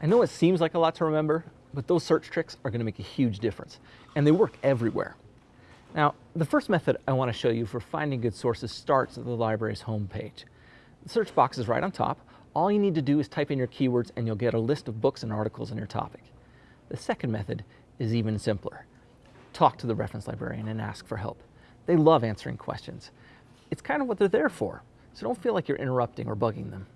I know it seems like a lot to remember, but those search tricks are going to make a huge difference, and they work everywhere. Now, the first method I want to show you for finding good sources starts at the library's homepage. The search box is right on top. All you need to do is type in your keywords and you'll get a list of books and articles on your topic. The second method is even simpler. Talk to the reference librarian and ask for help. They love answering questions. It's kind of what they're there for, so don't feel like you're interrupting or bugging them.